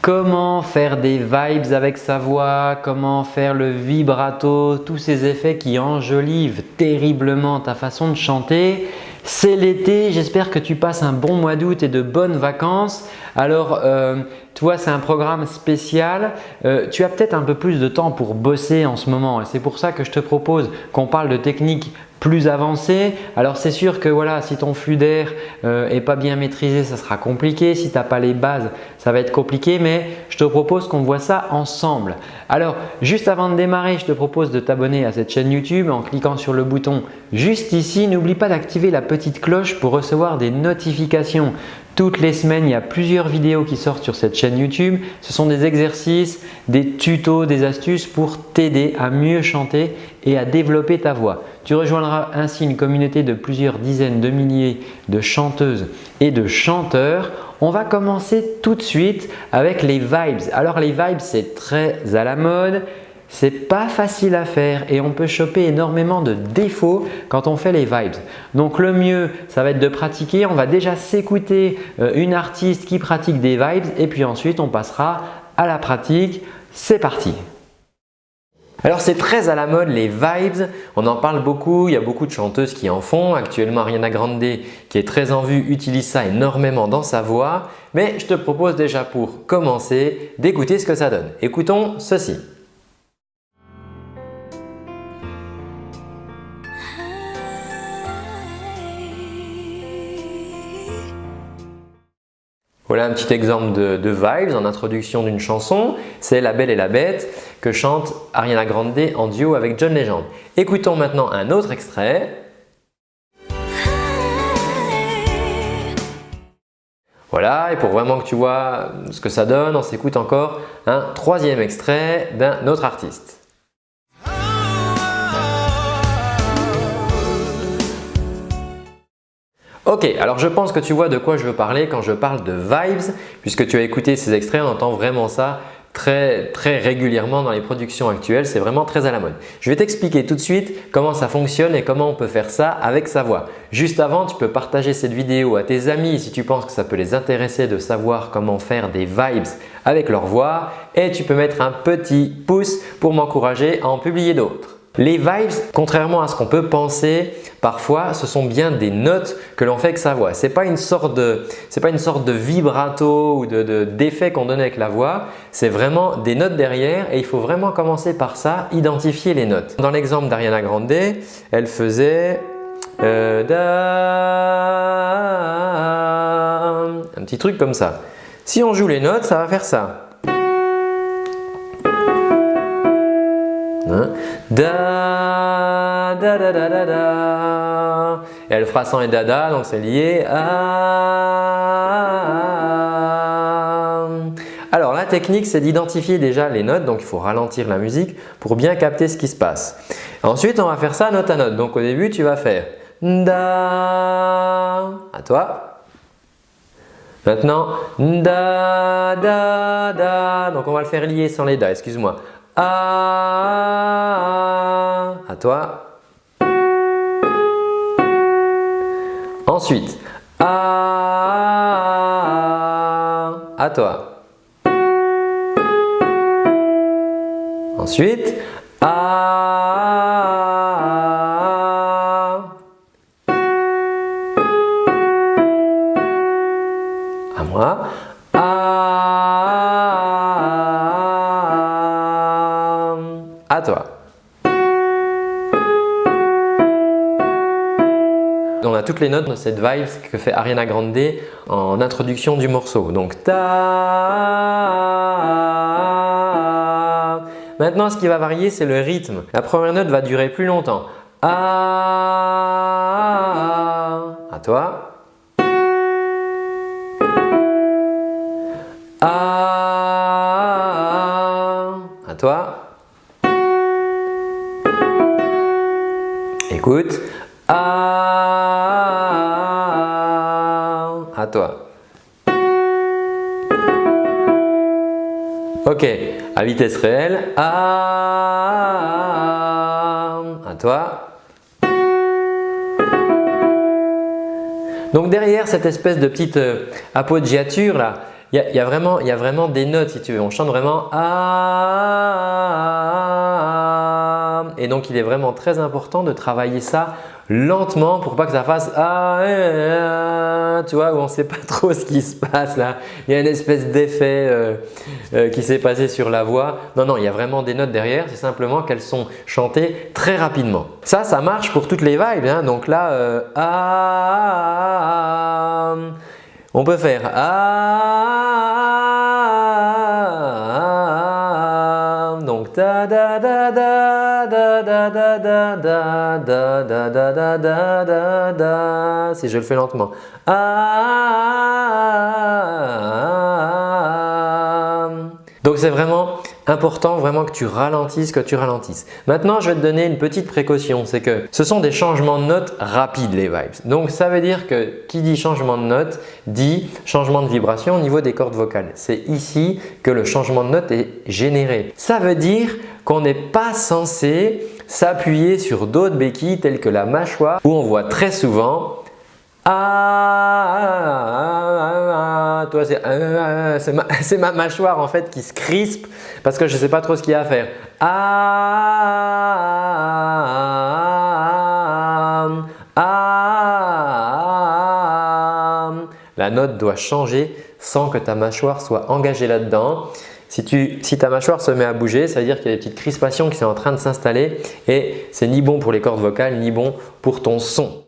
Comment faire des vibes avec sa voix, comment faire le vibrato, tous ces effets qui enjolivent terriblement ta façon de chanter. C'est l'été, j'espère que tu passes un bon mois d'août et de bonnes vacances. Alors, euh, toi, c'est un programme spécial. Euh, tu as peut-être un peu plus de temps pour bosser en ce moment et c'est pour ça que je te propose qu'on parle de techniques plus avancé. Alors c'est sûr que voilà, si ton flux d'air euh, pas bien maîtrisé, ça sera compliqué. Si tu n'as pas les bases, ça va être compliqué. Mais je te propose qu'on voit ça ensemble. Alors juste avant de démarrer, je te propose de t'abonner à cette chaîne YouTube en cliquant sur le bouton juste ici. N'oublie pas d'activer la petite cloche pour recevoir des notifications toutes les semaines, il y a plusieurs vidéos qui sortent sur cette chaîne YouTube. Ce sont des exercices, des tutos, des astuces pour t'aider à mieux chanter et à développer ta voix. Tu rejoindras ainsi une communauté de plusieurs dizaines de milliers de chanteuses et de chanteurs. On va commencer tout de suite avec les vibes. Alors les vibes, c'est très à la mode. C'est pas facile à faire et on peut choper énormément de défauts quand on fait les vibes. Donc le mieux, ça va être de pratiquer. On va déjà s'écouter euh, une artiste qui pratique des vibes et puis ensuite on passera à la pratique. C'est parti alors c'est très à la mode les vibes, on en parle beaucoup, il y a beaucoup de chanteuses qui en font. Actuellement Ariana Grande qui est très en vue utilise ça énormément dans sa voix. Mais je te propose déjà pour commencer d'écouter ce que ça donne. Écoutons ceci. Voilà un petit exemple de, vibes en introduction d'une chanson. C'est La Belle et la Bête que chante Ariana Grande en duo avec John Legend. Écoutons maintenant un autre extrait. Voilà, et pour vraiment que tu vois ce que ça donne, on s'écoute encore un troisième extrait d'un autre artiste. Ok, alors je pense que tu vois de quoi je veux parler quand je parle de vibes puisque tu as écouté ces extraits, on entend vraiment ça très, très régulièrement dans les productions actuelles, c'est vraiment très à la mode. Je vais t'expliquer tout de suite comment ça fonctionne et comment on peut faire ça avec sa voix. Juste avant, tu peux partager cette vidéo à tes amis si tu penses que ça peut les intéresser de savoir comment faire des vibes avec leur voix et tu peux mettre un petit pouce pour m'encourager à en publier d'autres. Les vibes, contrairement à ce qu'on peut penser, parfois ce sont bien des notes que l'on fait avec sa voix. Ce n'est pas, une sorte de, de vibrato ou d'effet qu'on donne avec la voix, c'est vraiment des notes derrière et il faut vraiment commencer par ça, identifier les notes. Dans l'exemple d'Ariana Grande, elle faisait euh, un petit truc comme ça. Si on joue les notes, ça va faire ça. Hein? Da, da, da, da, da. Et elle fera sans et dada, donc c'est lié à… Alors la technique, c'est d'identifier déjà les notes, donc il faut ralentir la musique pour bien capter ce qui se passe. Ensuite, on va faire ça note à note. Donc au début, tu vas faire Da, à toi. Maintenant, Da, Da, Da. Donc on va le faire lier sans les Da, excuse-moi. A. À toi. Ensuite, A. À toi. Ensuite, toutes les notes de cette vibe que fait Ariana Grande en introduction du morceau. Donc ta. Maintenant, ce qui va varier, c'est le rythme. La première note va durer plus longtemps. A. À toi. À toi. Écoute. À toi. Ok, à vitesse réelle. À, à toi. Donc derrière cette espèce de petite euh, appoggiature là, il y, a, vraiment, des notes si tu veux. On chante vraiment ah, et donc il est vraiment très important de travailler ça lentement pour pas que ça fasse ah, tu vois, où on ne sait pas trop ce qui se passe là. Il y a une espèce d'effet euh, euh, qui s'est passé sur la voix. Non, non, il y a vraiment des notes derrière. C'est simplement qu'elles sont chantées très rapidement. Ça, ça marche pour toutes les vibes. Hein. Donc là, euh, ah, on peut faire ah, si je le fais lentement donc c'est vraiment important vraiment que tu ralentisses, que tu ralentisses. Maintenant, je vais te donner une petite précaution, c'est que ce sont des changements de notes rapides les vibes. Donc ça veut dire que qui dit changement de note dit changement de vibration au niveau des cordes vocales. C'est ici que le changement de note est généré. Ça veut dire qu'on n'est pas censé s'appuyer sur d'autres béquilles telles que la mâchoire où on voit très souvent ah, toi c'est ma, mâchoire en fait qui se crispe parce que je ne sais pas trop ce qu'il y a à faire. La note doit changer sans que ta mâchoire soit engagée là-dedans. Si, si, ta mâchoire se met à bouger, ça veut dire qu'il y a des petites crispations qui sont en train de s'installer et c'est ni bon pour les cordes vocales ni bon pour ton son.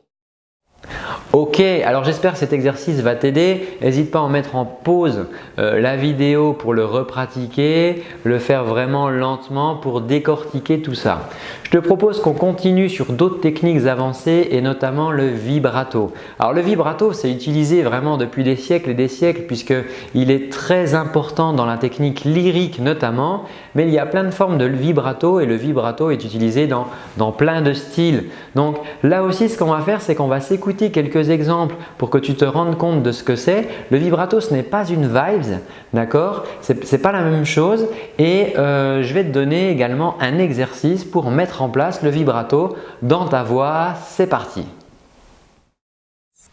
Ok, alors j'espère que cet exercice va t'aider. N'hésite pas à en mettre en pause euh, la vidéo pour le repratiquer, le faire vraiment lentement pour décortiquer tout ça. Je te propose qu'on continue sur d'autres techniques avancées et notamment le vibrato. Alors le vibrato, c'est utilisé vraiment depuis des siècles et des siècles puisqu'il est très important dans la technique lyrique notamment, mais il y a plein de formes de vibrato et le vibrato est utilisé dans, dans plein de styles. Donc là aussi, ce qu'on va faire, c'est qu'on va s'écouter quelques exemples pour que tu te rendes compte de ce que c'est. Le vibrato, ce n'est pas une vibes, d'accord? Ce n'est pas la même chose et euh, je vais te donner également un exercice pour mettre en place le vibrato dans ta voix. C'est parti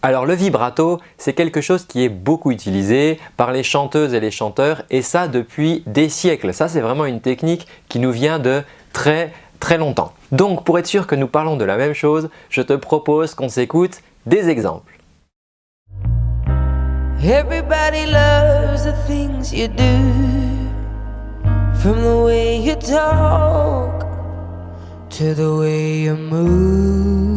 alors le vibrato, c'est quelque chose qui est beaucoup utilisé par les chanteuses et les chanteurs et ça depuis des siècles. Ça c'est vraiment une technique qui nous vient de très très longtemps. Donc pour être sûr que nous parlons de la même chose, je te propose qu'on s'écoute des exemples. Everybody loves the things you do From the way you talk To the way you move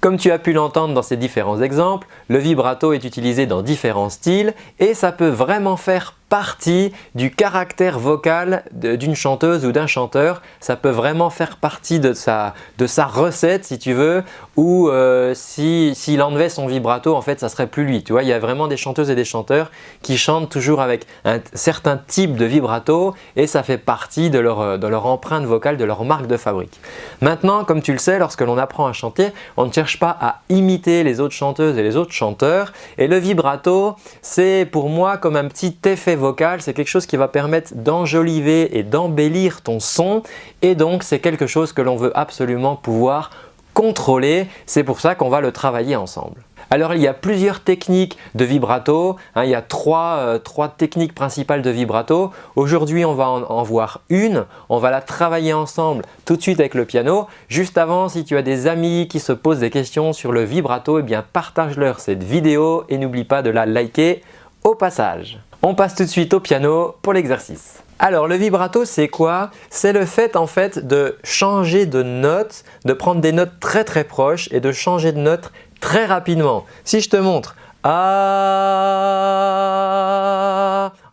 Comme tu as pu l'entendre dans ces différents exemples, le vibrato est utilisé dans différents styles et ça peut vraiment faire partie du caractère vocal d'une chanteuse ou d'un chanteur. Ça peut vraiment faire partie de sa, de sa recette si tu veux ou euh, s'il enlevait son vibrato en fait ça serait plus lui. Tu vois, il y a vraiment des chanteuses et des chanteurs qui chantent toujours avec un certain type de vibrato et ça fait partie de leur, de leur empreinte vocale, de leur marque de fabrique. Maintenant, comme tu le sais, lorsque l'on apprend à chanter, on ne cherche pas à imiter les autres chanteuses et les autres chanteurs et le vibrato c'est pour moi comme un petit effet c'est quelque chose qui va permettre d'enjoliver et d'embellir ton son et donc c'est quelque chose que l'on veut absolument pouvoir contrôler. C'est pour ça qu'on va le travailler ensemble. Alors il y a plusieurs techniques de vibrato, hein. il y a euh, trois, techniques principales de vibrato. Aujourd'hui on va en, voir une, on va la travailler ensemble tout de suite avec le piano. Juste avant, si tu as des amis qui se posent des questions sur le vibrato, eh bien partage-leur cette vidéo et n'oublie pas de la liker au passage. On passe tout de suite au piano pour l'exercice. Alors le vibrato c'est quoi? C'est le fait en fait de changer de note, de prendre des notes très très proches et de changer de note très rapidement. Si je te montre ah,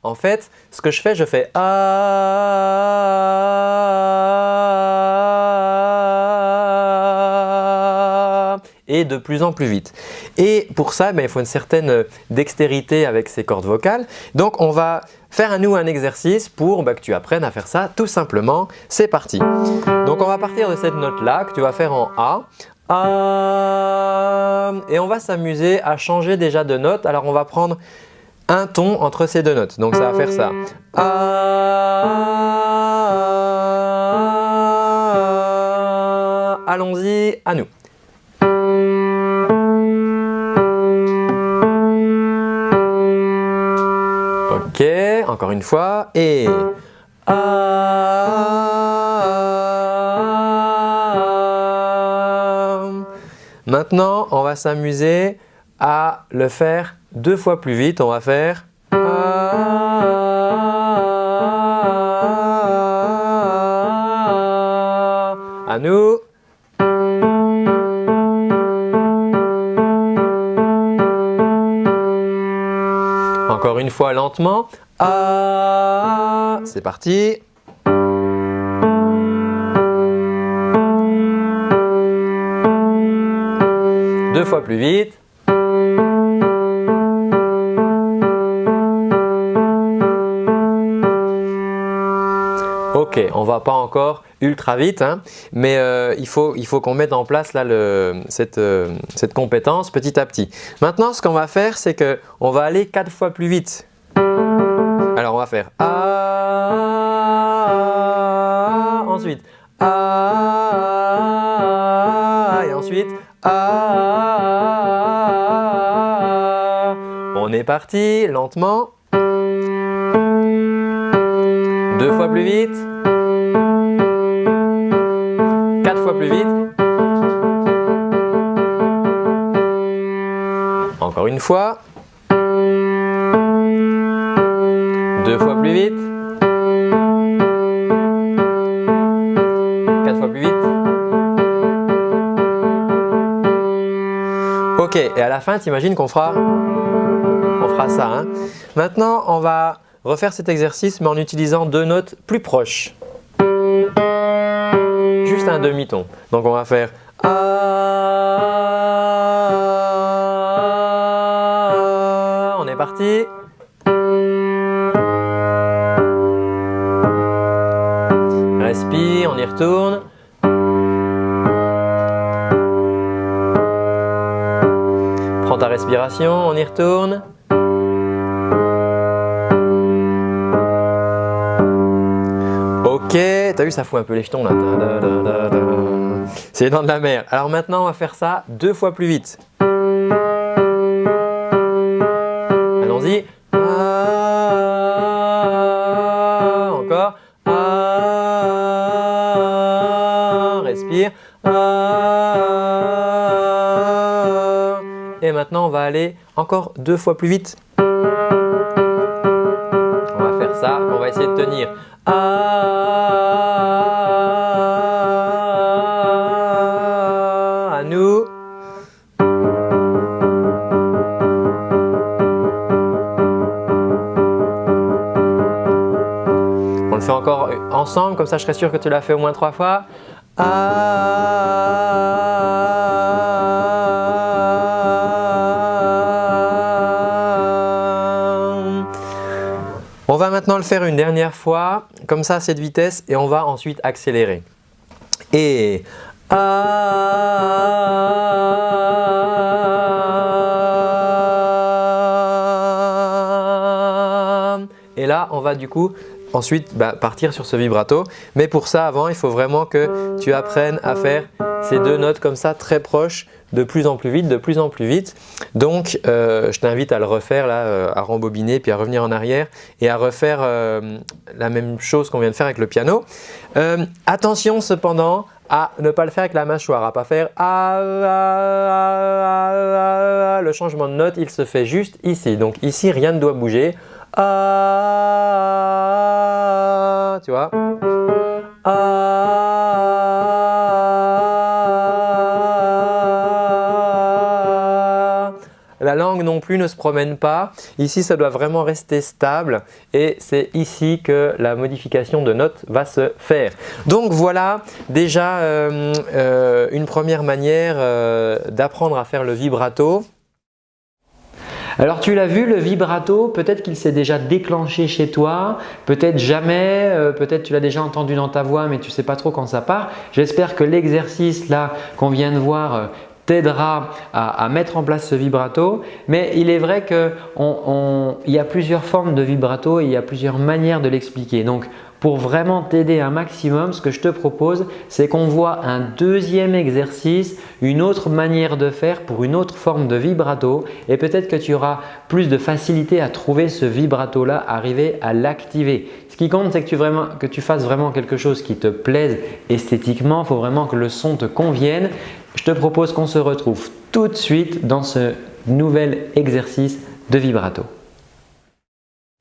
en fait ce que je fais, je fais ah et de plus en plus vite. Et pour ça, ben, il faut une certaine dextérité avec ces cordes vocales. Donc on va faire à nous un exercice pour bah, que tu apprennes à faire ça tout simplement. C'est parti. Donc on va partir de cette note-là que tu vas faire en A. A et on va s'amuser à changer déjà de note. Alors on va prendre un ton entre ces deux notes. Donc ça va faire ça. Allons-y, à nous. Ok, encore une fois. Et Maintenant, on va s'amuser à le faire deux fois plus vite. On va faire à nous. Encore une fois lentement. C'est parti. Deux fois plus vite. Ok, on va pas encore ultra vite, hein, mais euh, il faut, il faut qu'on mette en place là, le, cette, euh, cette, compétence petit à petit. Maintenant, ce qu'on va faire, c'est qu'on va aller quatre fois plus vite. Alors, on va faire A, ensuite A, et ensuite A. On est parti, lentement. Deux fois plus vite. Plus vite. Encore une fois. Deux fois plus vite. Quatre fois plus vite. Ok, et à la fin, tu imagines qu'on fera, on fera ça. Hein. Maintenant, on va refaire cet exercice mais en utilisant deux notes plus proches. Un demi-ton. Donc on va faire A. On est parti. Respire, on y retourne. Prends ta respiration, on y retourne. Ok, t'as vu ça fout un peu les jetons là. C'est les dents de la mer. Alors maintenant on va faire ça deux fois plus vite. Allons-y. Encore. Respire. Et maintenant on va aller encore deux fois plus vite. On va faire ça, on va essayer de tenir. Encore ensemble, comme ça je serai sûr que tu l'as fait au moins trois fois. On va maintenant le faire une dernière fois, comme ça à cette vitesse et on va ensuite accélérer. Et Et là, on va du coup ensuite bah, partir sur ce vibrato. Mais pour ça, avant, il faut vraiment que tu apprennes à faire ces deux notes comme ça, très proches, de plus en plus vite, de plus en plus vite. Donc, euh, je t'invite à le refaire, là, euh, à rembobiner, puis à revenir en arrière et à refaire euh, la même chose qu'on vient de faire avec le piano. attention cependant à ne pas le faire avec la mâchoire, à pas faire le changement de note, il se fait juste ici. Donc ici, rien ne doit bouger. Tu vois La langue non plus ne se promène pas. Ici, ça doit vraiment rester stable et c'est ici que la modification de notes va se faire. Donc voilà déjà euh, euh, une première manière euh, d'apprendre à faire le vibrato. Alors tu l'as vu, le vibrato, peut-être qu'il s'est déjà déclenché chez toi, peut-être jamais, euh, peut-être tu l'as déjà entendu dans ta voix mais tu ne sais pas trop quand ça part. J'espère que l'exercice là qu'on vient de voir euh, t'aidera à, mettre en place ce vibrato. Mais il est vrai qu'il y a plusieurs formes de vibrato et il y a plusieurs manières de l'expliquer. Donc, pour vraiment t'aider un maximum, ce que je te propose, c'est qu'on voit un deuxième exercice, une autre manière de faire pour une autre forme de vibrato et peut-être que tu auras plus de facilité à trouver ce vibrato-là, arriver à l'activer. Ce qui compte, c'est que, tu fasses vraiment quelque chose qui te plaise esthétiquement. Il faut vraiment que le son te convienne je te propose qu'on se retrouve tout de suite dans ce nouvel exercice de vibrato.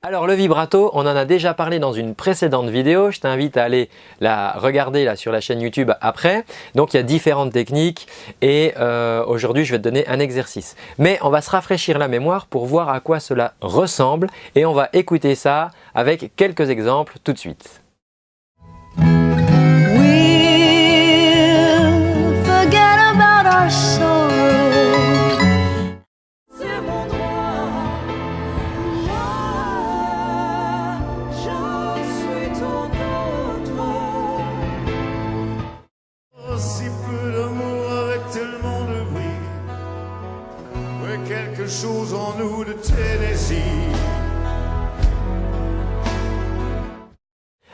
Alors le vibrato, on en a déjà parlé dans une précédente vidéo, je t'invite à aller la regarder là sur la chaîne YouTube après. Donc il y a différentes techniques et euh, aujourd'hui je vais te donner un exercice. Mais on va se rafraîchir la mémoire pour voir à quoi cela ressemble et on va écouter ça avec quelques exemples tout de suite.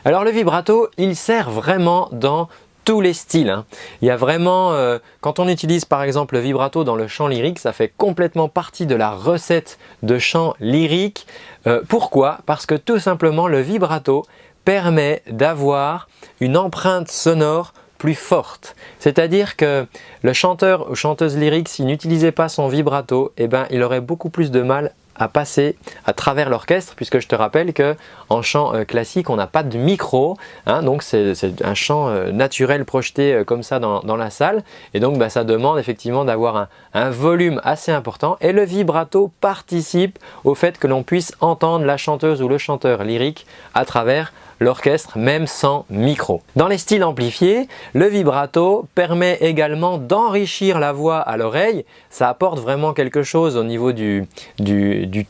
Alors le vibrato, il sert vraiment dans tous les styles. Hein. Il y a vraiment, euh, quand on utilise par exemple le vibrato dans le chant lyrique, ça fait complètement partie de la recette de chant lyrique. Euh, pourquoi? Parce que tout simplement le vibrato permet d'avoir une empreinte sonore plus forte. C'est-à-dire que le chanteur ou chanteuse lyrique, s'il n'utilisait pas son vibrato, eh ben, il aurait beaucoup plus de mal à passer à travers l'orchestre puisque je te rappelle que en chant euh, classique on n'a pas de micro hein, donc c'est un chant euh, naturel projeté euh, comme ça dans, la salle et donc bah, ça demande effectivement d'avoir un, un, volume assez important et le vibrato participe au fait que l'on puisse entendre la chanteuse ou le chanteur lyrique à travers l'orchestre même sans micro. Dans les styles amplifiés, le vibrato permet également d'enrichir la voix à l'oreille. Ça apporte vraiment quelque chose au niveau du,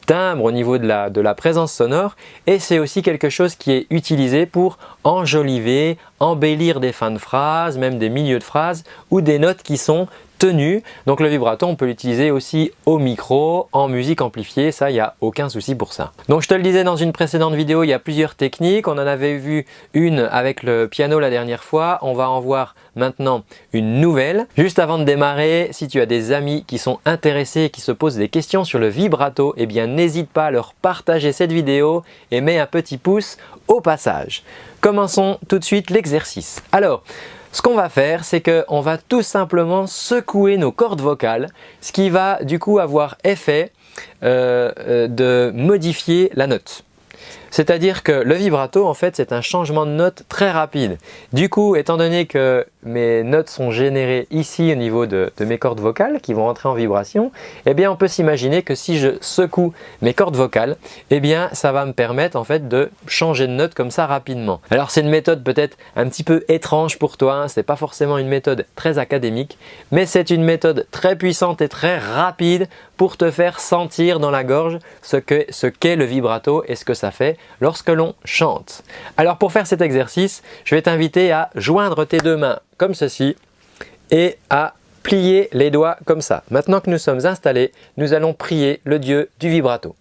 timbre, au niveau de la, de la présence sonore et c'est aussi quelque chose qui est utilisé pour enjoliver, embellir des fins de phrases, même des milieux de phrases ou des notes qui sont donc le vibrato, on peut l'utiliser aussi au micro, en musique amplifiée, ça, il n'y a aucun souci pour ça. Donc je te le disais dans une précédente vidéo, il y a plusieurs techniques. On en avait vu une avec le piano la dernière fois. On va en voir maintenant une nouvelle. Juste avant de démarrer, si tu as des amis qui sont intéressés et qui se posent des questions sur le vibrato, eh bien n'hésite pas à leur partager cette vidéo et mets un petit pouce au passage. Commençons tout de suite l'exercice. Alors, ce qu'on va faire, c'est qu'on va tout simplement secouer nos cordes vocales, ce qui va du coup avoir effet euh, euh, de modifier la note. C'est-à-dire que le vibrato, en fait, c'est un changement de note très rapide. Du coup, étant donné que mes notes sont générées ici au niveau de, mes cordes vocales qui vont entrer en vibration, eh bien, on peut s'imaginer que si je secoue mes cordes vocales, eh bien, ça va me permettre en fait de changer de note comme ça rapidement. Alors, c'est une méthode peut-être un petit peu étrange pour toi, hein. ce n'est pas forcément une méthode très académique, mais c'est une méthode très puissante et très rapide pour te faire sentir dans la gorge ce qu'est le vibrato et ce que ça fait lorsque l'on chante. Alors pour faire cet exercice, je vais t'inviter à joindre tes deux mains comme ceci et à plier les doigts comme ça. Maintenant que nous sommes installés, nous allons prier le Dieu du vibrato.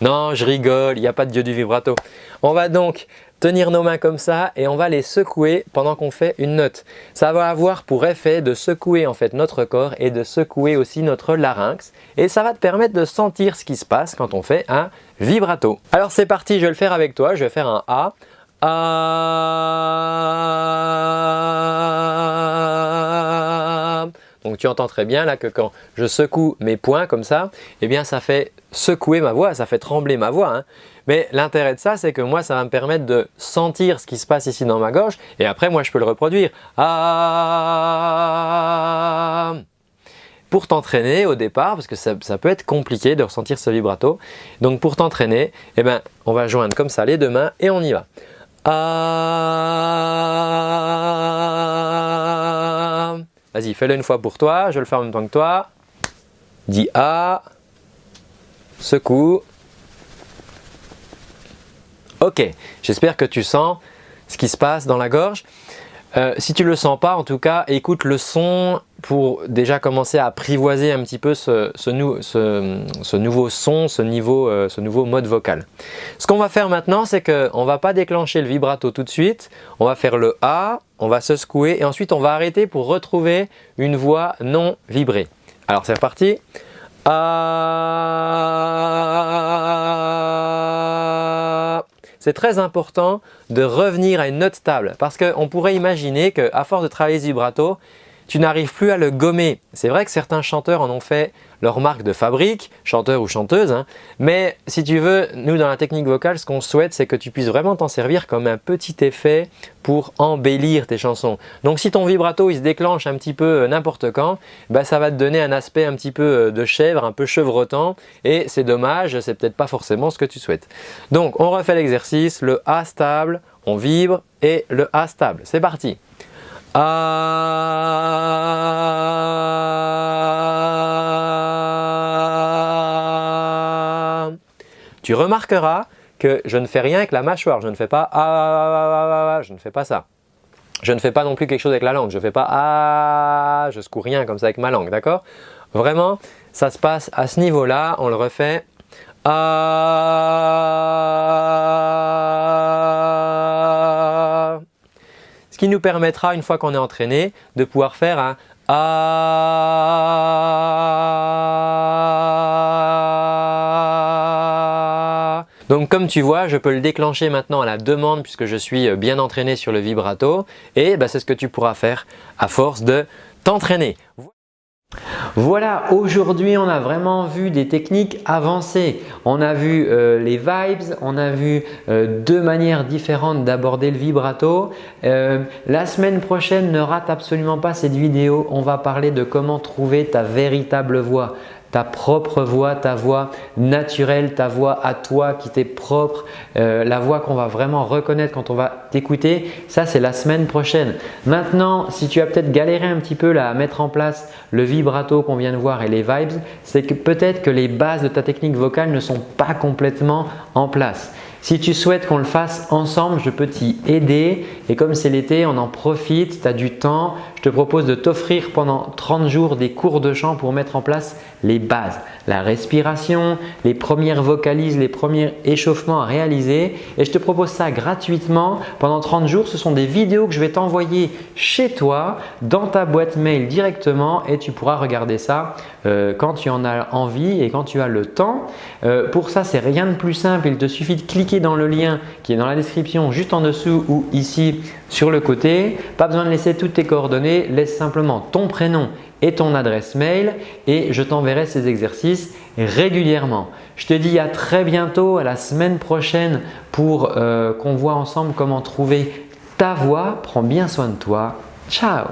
Non, je rigole, il n'y a pas de Dieu du vibrato. On va donc tenir nos mains comme ça et on va les secouer pendant qu'on fait une note. Ça va avoir pour effet de secouer en fait notre corps et de secouer aussi notre larynx et ça va te permettre de sentir ce qui se passe quand on fait un vibrato. Alors c'est parti, je vais le faire avec toi, je vais faire un A. A. Donc tu entends très bien là que quand je secoue mes poings comme ça, eh bien ça fait secouer ma voix, ça fait trembler ma voix. Hein. Mais l'intérêt de ça, c'est que moi, ça va me permettre de sentir ce qui se passe ici dans ma gorge et après, moi, je peux le reproduire. Ah pour t'entraîner au départ, parce que ça, peut être compliqué de ressentir ce vibrato. Donc pour t'entraîner, eh ben, on va joindre comme ça les deux mains et on y va. Ah. Vas-y, fais-le une fois pour toi, je le fais en même temps que toi. Dis A. secoue. Ok, j'espère que tu sens ce qui se passe dans la gorge. Euh, si tu le sens pas, en tout cas, écoute le son pour déjà commencer à apprivoiser un petit peu ce, nouveau son, ce, euh, ce nouveau mode vocal. Ce qu'on va faire maintenant, c'est qu'on ne va pas déclencher le vibrato tout de suite. On va faire le A, on va se secouer et ensuite on va arrêter pour retrouver une voix non vibrée. Alors c'est reparti. C'est très important de revenir à une note stable parce qu'on pourrait imaginer qu'à force de travailler ce vibrato, tu n'arrives plus à le gommer. C'est vrai que certains chanteurs en ont fait leur marque de fabrique, chanteur ou chanteuse, hein. mais si tu veux, nous dans la technique vocale, ce qu'on souhaite, c'est que tu puisses vraiment t'en servir comme un petit effet pour embellir tes chansons. Donc si ton vibrato il se déclenche un petit peu euh, n'importe quand, bah, ça va te donner un aspect un petit peu euh, de chèvre, un peu chevrotant et c'est dommage, c'est peut-être pas forcément ce que tu souhaites. Donc on refait l'exercice, le A stable, on vibre et le A stable. C'est parti ah. Tu remarqueras que je ne fais rien avec la mâchoire, je ne fais pas ah, je ne fais pas ça. Je ne fais pas non plus quelque chose avec la langue, je ne fais pas ah, je secoue rien comme ça avec ma langue, d'accord? Vraiment, ça se passe à ce niveau-là, on le refait ce qui nous permettra, une fois qu'on est entraîné, de pouvoir faire un. Donc comme tu vois, je peux le déclencher maintenant à la demande puisque je suis bien entraîné sur le vibrato et bah, c'est ce que tu pourras faire à force de t'entraîner. Voilà, aujourd'hui on a vraiment vu des techniques avancées. On a vu euh, les vibes, on a vu euh, deux manières différentes d'aborder le vibrato. Euh, la semaine prochaine, ne rate absolument pas cette vidéo. On va parler de comment trouver ta véritable voix ta propre voix, ta voix naturelle, ta voix à toi qui t'est propre, euh, la voix qu'on va vraiment reconnaître quand on va t'écouter, ça c'est la semaine prochaine. Maintenant, si tu as peut-être galéré un petit peu là, à mettre en place le vibrato qu'on vient de voir et les vibes, c'est que peut-être que les bases de ta technique vocale ne sont pas complètement en place. Si tu souhaites qu'on le fasse ensemble, je peux t'y aider et comme c'est l'été, on en profite, tu as du temps. Je te propose de t'offrir pendant 30 jours des cours de chant pour mettre en place les bases, la respiration, les premières vocalises, les premiers échauffements à réaliser et je te propose ça gratuitement pendant 30 jours. Ce sont des vidéos que je vais t'envoyer chez toi dans ta boîte mail directement et tu pourras regarder ça euh, quand tu en as envie et quand tu as le temps. Euh, pour ça, c'est rien de plus simple. Il te suffit de cliquer dans le lien qui est dans la description juste en dessous ou ici sur le côté. Pas besoin de laisser toutes tes coordonnées, laisse simplement ton prénom et ton adresse mail et je t'enverrai ces exercices régulièrement. Je te dis à très bientôt, à la semaine prochaine pour euh, qu'on voit ensemble comment trouver ta voix. Prends bien soin de toi. Ciao